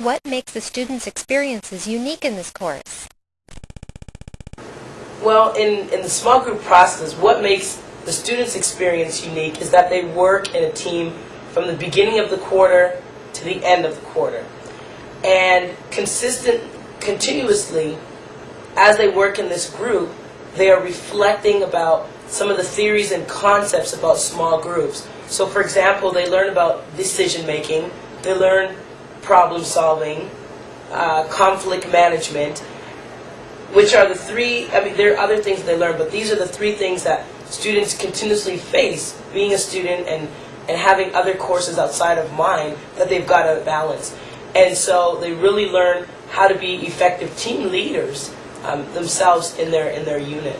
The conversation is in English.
What makes the students' experiences unique in this course? Well, in, in the small group process, what makes the students' experience unique is that they work in a team from the beginning of the quarter to the end of the quarter. And consistent, continuously, as they work in this group, they are reflecting about some of the theories and concepts about small groups. So, for example, they learn about decision making, they learn problem solving, uh, conflict management, which are the three, I mean, there are other things they learn, but these are the three things that students continuously face being a student and, and having other courses outside of mine that they've got to balance. And so they really learn how to be effective team leaders um, themselves in their, in their unit.